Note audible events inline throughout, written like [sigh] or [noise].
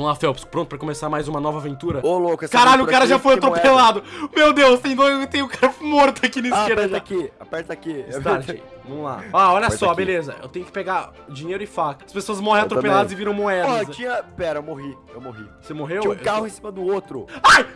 Vamos lá, Phelps, pronto pra começar mais uma nova aventura? Ô, louco, essa Caralho, o cara já foi tem moeda. atropelado. Meu Deus, tem dois, tem um cara morto aqui na Ah, esquerda. aperta já. aqui, aperta aqui. [laughs] Start. Vamos lá. Ah, olha Aperta só, aqui. beleza. Eu tenho que pegar dinheiro e faca. As pessoas morrem Eu atropeladas também. e viram Ó, moedas. tinha... Pera, eu morri, eu morri. Você morreu? Tinha um Eu carro tô- em cima do outro. Ai!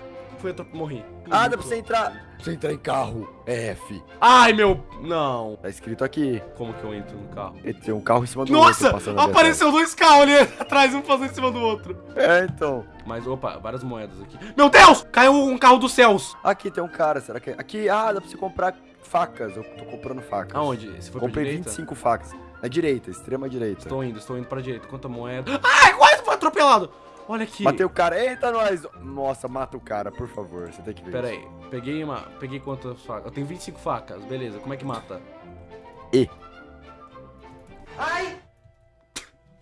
Foi atrop... morri. Ah, dá pra você entrar. Pra você entrar em carro, é F. Ai, meu... Não. Tá escrito aqui. Como que eu entro no carro? Tem um carro em cima do Nossa! outro ali Apareceu dois carros ali [laughs] atrás, um passando em cima do outro. É, então. Mas, opa, várias moedas aqui. Meu Deus! Caiu um carro dos céus. Aqui tem um cara, será que... Aqui, ah, dá pra você comprar facas. Eu tô comprando facas. Aonde? Você foi Comprei direita? 25 facas. Na direita, extrema direita. Estou indo, estou indo pra direita. Quanta moeda? [laughs] Ai, quase foi atropelado. Olha aqui. Matei o cara. Eita, nós! Nossa, mata o cara, por favor. Você tem que ver. Pera isso. aí, peguei uma. Peguei quantas facas? Eu tenho 25 facas, beleza. Como é que mata?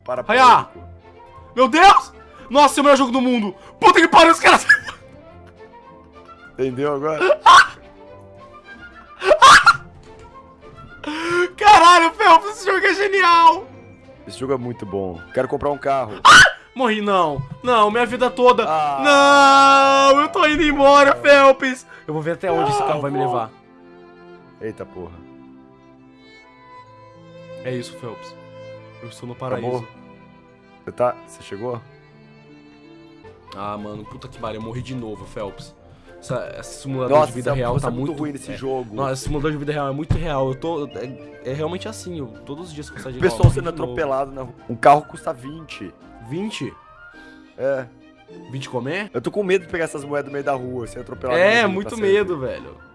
Para Ai, ah! Meu Deus! Nossa, é o melhor jogo do mundo! Puta que pariu, os caras. Entendeu agora? [laughs] jogo é genial! Esse jogo é muito bom. Quero comprar um carro. Morri, não. Não, minha vida toda. Ah. Não, eu tô indo embora, Felps. Eu vou ver até onde esse Não, carro vai me vou. levar. Eita porra. É isso, Felps. Eu estou no paraíso. Acabou? Você tá. Você chegou? Ah, mano, puta que pariu, eu morri de novo, Felps. Essa, esse simulador Nossa, de vida real tá é muito, muito ruim nesse é. jogo. Nossa, esse simulador de vida real é muito real. Eu tô. É, é realmente assim, eu, todos os dias que eu saio de O pessoal sendo atropelado na rua. Um carro custa 20. 20? É. 20 comer? Eu tô com medo de pegar essas moedas no meio da rua, ser atropelado. É, muito tá certo. medo, velho.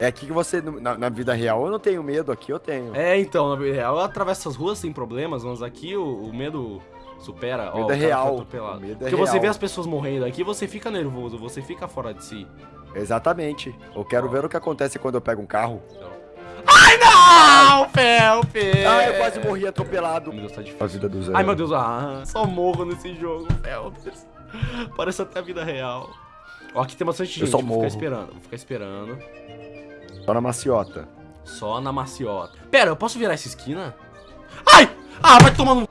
É aqui que você. Na, na vida real eu não tenho medo, aqui eu tenho. É, então, na vida real eu atravesso essas ruas sem problemas, mas aqui o, o medo supera. O ó, medo é cara foi real. atropelado. O medo é Porque você real. vê as pessoas morrendo aqui, você fica nervoso, você fica fora de si. Exatamente. Eu quero ver o que acontece quando eu pego um carro. Ai, não, [laughs] Felpe! Ah, eu quase morri atropelado. Meu Deus, tá A difícil. vida do Zé. Ai, meu Deus, ah, só morro nesse jogo, Felps. Parece até a vida real. Ó, aqui tem bastante Eu gente, só vou ficar morro. esperando, vou ficar esperando. Só na maciota. Só na maciota. Pera, eu posso virar essa esquina? Ai! Ah, vai tomar no...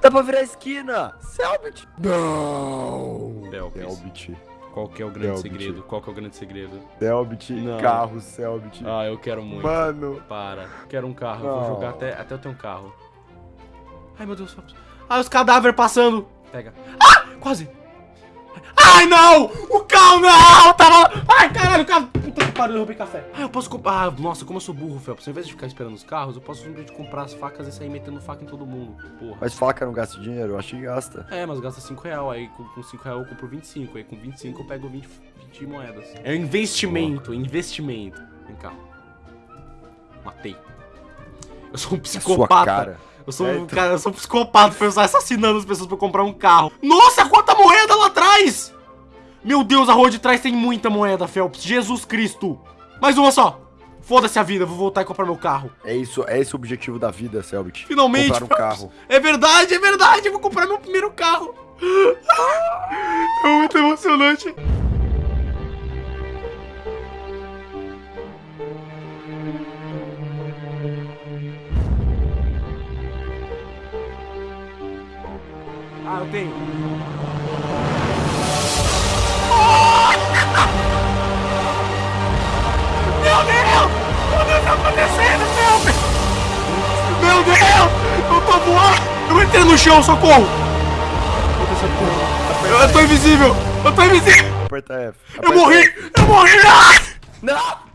Dá pra virar a esquina! Selbit! Não! Selbit. Selbit. Qual que é o grande Selbit. segredo? Qual que é o grande segredo? Selbit. Não. Carro, Selbit. Ah, eu quero muito. Mano. Para. Quero um carro. Eu vou Não. jogar até, até eu ter um carro. Ai, meu Deus. Ai, os cadáveres passando. Pega. Ah! Quase. Ai, não! O carro não! Tava... Ai, caralho, o carro... Puta que pariu, eu roubei café. Ah, eu posso comprar... Ah, nossa, como eu sou burro, Felps. Ao invés de ficar esperando os carros, eu posso simplesmente comprar as facas e sair metendo faca em todo mundo. Porra. Mas faca não gasta dinheiro? Eu acho que gasta. É, mas gasta 5 real, aí com, com 5 real eu compro 25, aí com 25 eu pego 20, 20 moedas. É um investimento, investimento. Vem cá. Matei. Eu sou um psicopata. cara. Eu sou É, um então. cara, eu sou um psicopata sair assassinando as pessoas pra comprar um carro. Nossa, quanta moeda lá atrás! Meu Deus, a rua de trás tem muita moeda, Phelps. Jesus Cristo. Mais uma só. Foda-se a vida, vou voltar e comprar meu carro. É isso, é esse o objetivo da vida, Selbit. Finalmente, Comprar um carro. É verdade, é verdade. Eu vou comprar meu primeiro carro. [laughs] É muito emocionante. Ah, eu tenho. Tá acontecendo, Felps? Meu Deus! Eu tô voando! Eu entrei no chão, socorro! Eu, eu tô invisível! Eu tô invisível! Aperta F. Eu Aperta morri! F. Eu morri! Ah! Não!